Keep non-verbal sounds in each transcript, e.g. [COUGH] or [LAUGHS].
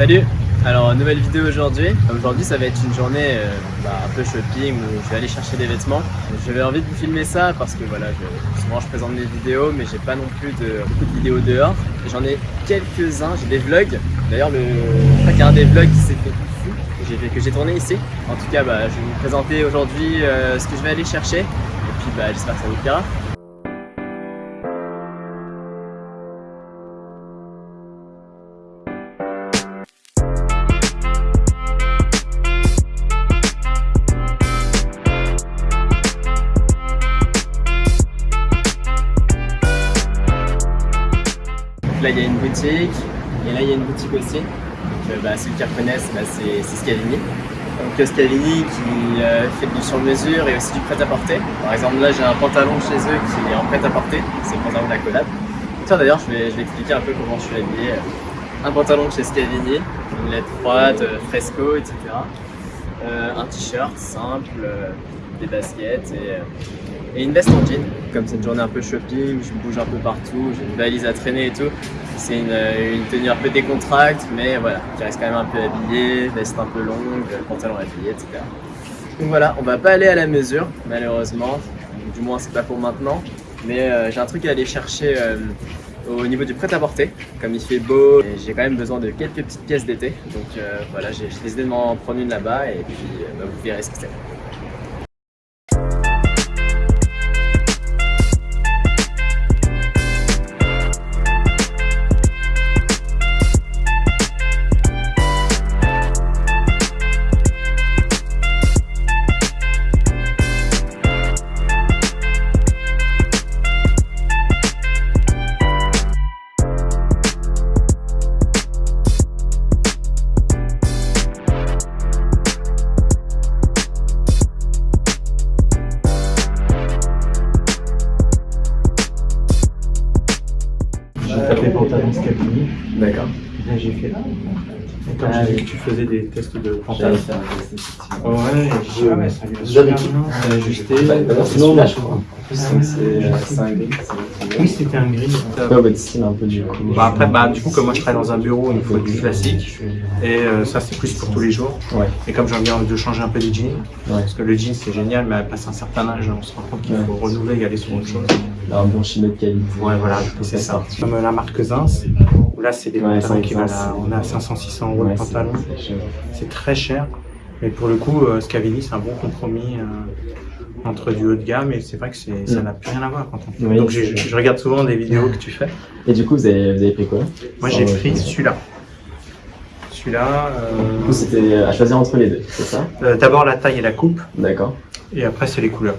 Salut Alors nouvelle vidéo aujourd'hui. Aujourd'hui ça va être une journée euh, bah, un peu shopping où je vais aller chercher des vêtements. J'avais envie de vous filmer ça parce que voilà, je, souvent je présente mes vidéos mais j'ai pas non plus de, beaucoup de vidéos dehors. J'en ai quelques-uns, j'ai des vlogs. D'ailleurs le, je un des vlogs qui s'est fait ici, que j'ai tourné ici. En tout cas bah, je vais vous présenter aujourd'hui euh, ce que je vais aller chercher et puis bah, j'espère que ça vous plaira. Là il y a une boutique et là il y a une boutique aussi. Donc, euh, bah, ceux qui reconnaissent, bah, c'est Scavini. Donc Scavini qui euh, fait du sur-mesure et aussi du prêt-à-porter. Par exemple là j'ai un pantalon chez eux qui est en prêt-à-porter, c'est le pantalon de la collab. Tiens d'ailleurs je vais, je vais expliquer un peu comment je suis habillé. Un pantalon chez Scavini, une lettre froide, euh, fresco, etc. un t-shirt simple, des baskets et, et, une veste en jean. Comme c'est une journée un peu shopping, je bouge un peu partout, j'ai une valise à traîner et tout. C'est une, une, tenue un peu décontracte, mais voilà, qui reste quand même un peu habillé, veste un peu longue, pantalon habillé, etc. Donc voilà, on va pas aller à la mesure, malheureusement. Du moins, c'est pas pour maintenant. Mais euh, j'ai un truc à aller chercher euh, au niveau du prêt-à-porter. Comme il fait beau, j'ai quand même besoin de quelques petites pièces d'été. Donc euh, voilà, j'ai décidé de m'en prendre une là-bas et puis bah, vous verrez ce que c'est. Tapé pantalon Scalini. D'accord. Là j'ai fait. Quand ah, j'ai tu faisais des tests de pantalon. Ouais, j'ai ouais, C'est ajusté. Je crois. C'est un gris. Oui, c'était un gris. Ouais, votre style un peu du coup. Bah, après, bah, du coup, comme moi je travaille dans un bureau, il me faut du classique. Et euh, ça, c'est plus pour tous les jours. Ouais. Et comme j'ai envie de changer un peu des jeans, parce que le jean c'est génial, mais à passer un certain âge, on se rend compte qu'il faut renouveler et aller sur autre chose. Un bon chimie de qualité. Ouais, voilà, c'est ça. Comme euh, la marque Zins, là, c'est des pantalons qui valent, on a 500-600 euros le pantalon. C'est très cher. Mais pour le coup, euh, Scavini, c'est un bon compromis euh, entre du haut de gamme et c'est vrai que ça Mm. n'a plus rien à voir. Quand on... Donc je, je regarde souvent des vidéos que tu fais. Et du coup, vous avez, vous avez pris quoi? Moi, j'ai pris celui-là. Celui-là. Du coup, c'était à choisir entre les deux, c'est ça? euh, D'abord la taille et la coupe, D'accord. et après c'est les couleurs.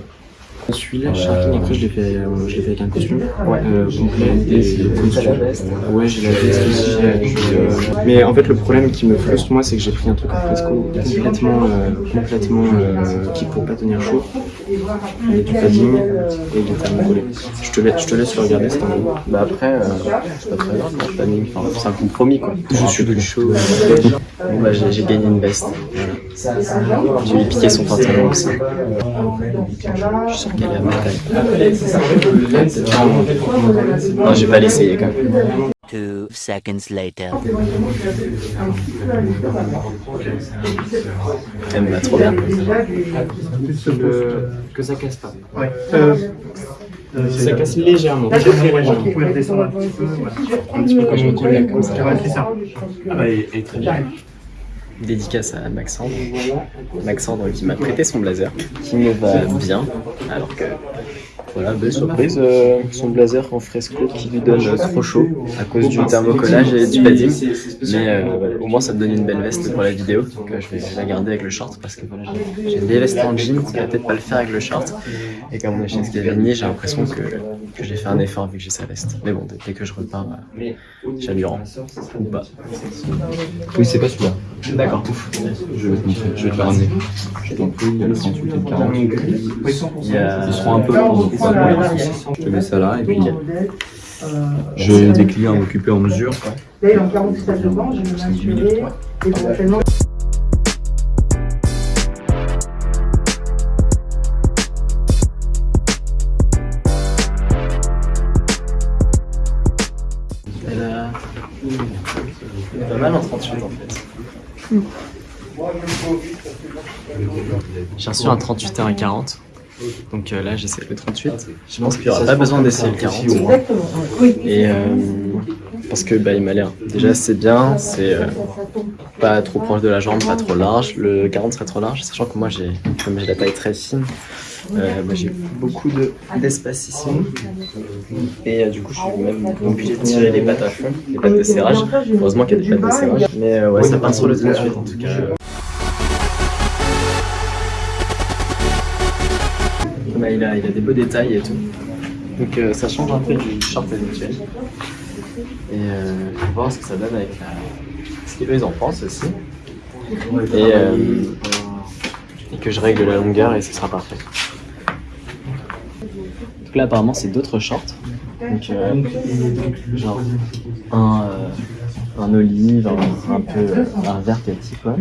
Celui-là, Sharking, après je l'ai fait, euh, je l'ai fait avec un costume Ouais. euh, complet et T'as la veste Ouais, j'ai la veste aussi. puis, euh, Mais en fait, le problème qui me frustre, moi, c'est que j'ai pris un truc en fresco complètement, euh, complètement euh, qui pour pas tenir chaud. Et du padding et il est tellement collé. Je te, laisse, je te laisse le regarder, c'est un bon. Bah après, euh, c'est pas très grave, le planning. Enfin, c'est un compromis quoi. Je suis plus chaud. Bon bah j'ai j'ai gagné une veste. Je lui piqué son pantalon aussi. Je suis sûr qu'elle est à ma taille. Non, j'ai pas l'essayer quand même. Two seconds later. Elle me va trop bien. Que ça casse pas. Ouais. Euh, Ça casse légèrement. Très, je légèrement. vous pouvez redescendre un petit peu. voilà. Un petit peu quand je me collais comme ça. Ouais, c'est ça. Ah bah, et, et très bien. Dédicace à Maxandre. Maxandre qui m'a prêté son blazer, qui me va bien, alors que voilà, belle surprise, euh, son blazer en fresco qui lui donne euh, trop chaud à cause du thermocollage et du padding. Mais euh, au moins ça me donne une belle veste pour la vidéo, donc euh, je vais la garder avec le short parce que voilà, j'ai- des vestes en jean, qui va peut-être pas le faire avec le short. Et comme on est chez Scavini, j'ai l'impression que, que j'ai fait un effort vu que j'ai sa veste. Mais bon, dès- que je repars, bah, je lui rends. Ou pas. Oui, c'est pas celui-là. D'accord. Je vais te montrer, je vais te le ramener. Je t'en prie, il y a le 38 et le 40. Il y a... Ils seront un peu. Je te mets ça là et puis j'ai des clients à m'occuper en mesure. Là, il est en 47 devant, je vais m'assurer. Éventuellement, Elle est pas mal en 38. en fait. J'ai reçu un 38 et un 40. Donc euh, là j'essaie le 38. Je pense qu'il n'y aura pas besoin d'essayer le 40. Exactement. Oui. Et euh, parce que bah, il m'a l'air déjà c'est bien, c'est euh, pas trop proche de la jambe, pas trop large. Le 40 serait trop large, sachant que moi j'ai comme j'ai la taille très fine, euh, bah, j'ai beaucoup de- d'espace ici. Et euh, du coup je suis même obligé de tirer les pattes à fond, les pattes de serrage. Heureusement qu'il y a des pattes de serrage. Mais euh, ouais ça part sur le 38 en tout cas. Il, a, il a des beaux détails et tout. Donc euh, ça change un peu du short habituel. Et euh, faut voir ce que ça donne avec la... ce qu'eux ils en pensent aussi. Et, euh, et que je règle la longueur et ce sera parfait. Donc là apparemment c'est d'autres shorts. Donc euh, genre un, euh, un olive, un, un peu un vert petit quoi.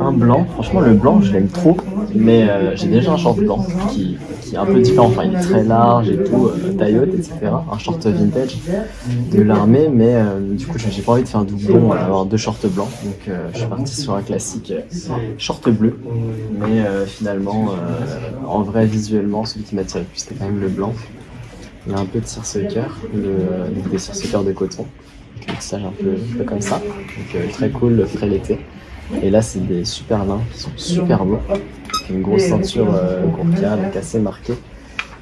Un blanc, franchement le blanc je l'aime trop, mais euh, j'ai déjà un short blanc qui, qui est un peu différent, enfin il est très large et tout, euh, taille haute, etc. Un short vintage de l'armée, mais du coup j'ai pas envie de faire un doublon, euh, avoir deux shorts blancs, donc je suis parti sur un classique short bleu, mais finalement en vrai visuellement celui qui m'attirait le plus c'était quand même le blanc. Il y a un peu de cire-ce-cœur, le- donc des cire-ce-cœur de coton, un un peu, un peu comme ça, donc euh, très cool, frais l'été. Et là, c'est des super lins qui sont super beaux. Une grosse ceinture euh, donc assez marquée.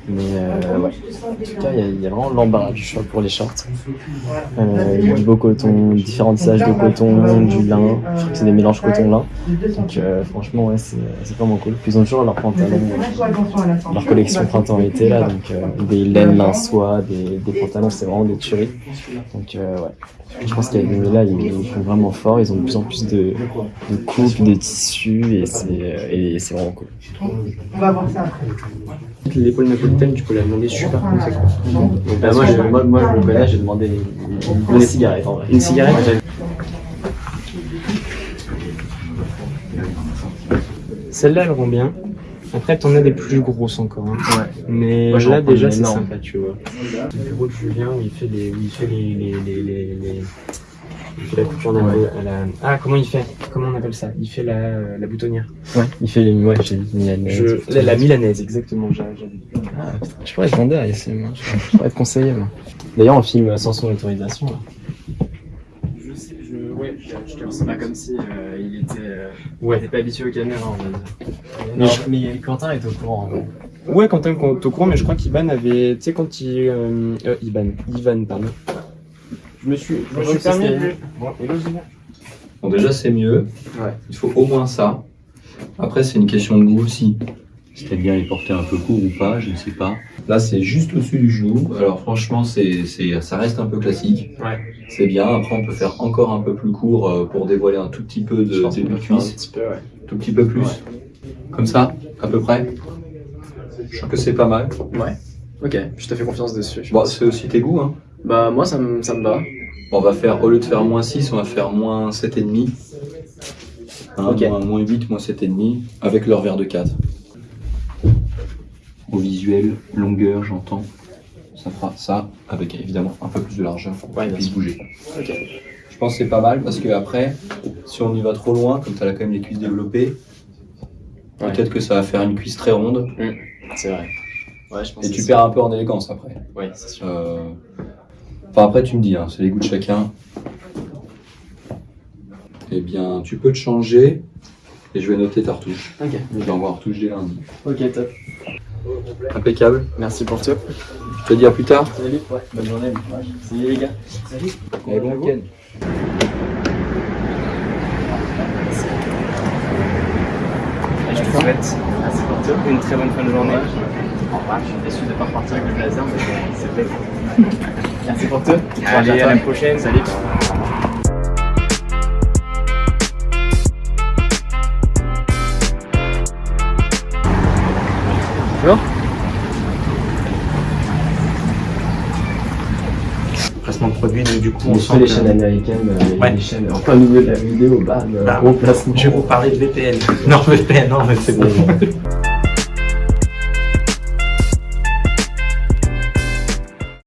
Mais euh, ouais, en tout cas, il y, a- il y a vraiment l'embarras du choix pour les shorts. Euh, il y a du beau coton, différents tissages de coton, du lin. Je crois que c'est des mélanges coton-lin. Donc euh, franchement, ouais, c'est c'est vraiment cool. Puis ils ont toujours leurs pantalons, leur collection printemps-été là, donc euh, des laines lin soie, des, des pantalons, c'est vraiment des tueries. Donc euh, ouais. Je pense qu'avec là, ils, ils font vraiment fort. Ils ont de plus en plus de, de coupes, de tissus et c'est euh, et c'est vraiment cool. On va voir ça après. L'épaule napolitaine, tu peux la demander super conséquent. Donc, bah, moi, je, moi, moi, je le connais, j'ai demandé une, une cigarette en vrai. Une cigarette Celle-là, elle rend bien. Après, t'en as des plus grosses encore. hein. Mais Moi, là, déjà, c'est sympa, tu vois. Le bureau de Julien, où il fait, les, où il fait les, les, les, les, les- Il fait la. Ah, comment il fait? Comment on appelle ça? Il fait la, la boutonnière. Ouais, il fait les. Ouais, j'ai dit Milanaise. Je... La, la milanaise, exactement. Ah, putain, je pourrais être vendeur ici, moi. Je pourrais- être conseiller, moi. D'ailleurs, on filme sans son autorisation. là. Je sais, je... Ouais, je te C'est pas comme si euh, il était. euh, Ouais. il était pas habitué aux caméras, on va dire. Mais je- mais Quentin est au courant. Ouais, Quentin quand au courant, mais je crois qu'Iban avait. Tu sais, quand il. Euh, euh, Iban. Ivan, pardon. Je me suis, je me permis de. Bon, déjà, c'est mieux. Ouais. Il faut au moins ça. Après, c'est une question de goût aussi. C'était bien les porter un peu court ou pas, je ne sais pas. Là, c'est juste au-dessus du genou. Alors, franchement, c'est, c'est, ça reste un peu classique. Ouais. C'est bien. Après, on peut faire encore un peu plus court euh, pour dévoiler un tout petit peu de de un cuisse. petit peu, ouais. Tout petit peu plus. Comme ça, à peu près. Je trouve que c'est pas mal. Ouais. Ok, je te fais confiance dessus. je Bon, c'est aussi tes goûts, hein. Bah, moi, ça me, ça me va. On va faire, au lieu de faire moins 6, on va faire moins 7,5. Hein, moins, moins 8, moins 7,5, avec leur verre de 4. Au visuel, longueur, j'entends. Ça fera ça, avec évidemment un peu plus de largeur pour Ouais, puisse bouger. Je pense que c'est pas mal parce que après, si on y va trop loin, comme tu as quand même les cuisses développées, Ouais. peut-être que ça va faire une cuisse très ronde C'est vrai. Ouais, je pense et tu perds un peu en élégance après. Ouais, c'est sûr. Euh, Enfin, après, tu me dis, hein, c'est les goûts de chacun. Eh bien, tu peux te changer et je vais noter ta retouche. Ok. Je vais envoyer en retouche dès lundi. Ok, top. Impeccable. Merci pour tout. Je te dis à plus tard. Salut. Ouais, bonne journée. Salut les gars. Salut. Et bon week-end. Je te souhaite merci pour tout. une très bonne fin de journée. Revoir. Je suis déçu de ne pas repartir avec le blazer, mais bon, c'est fait. [LAUGHS] Merci pour tout. Allez, à la prochaine. Salut. Bonjour. Placement de produit, donc du coup, on sent les que- chaînes américaines, euh, Ouais. les chaînes en plein milieu de la vidéo, bam, Bah, gros placement. Je vais vous parler de VPN. Non, VPN, non, mais c'est [LAUGHS] bon.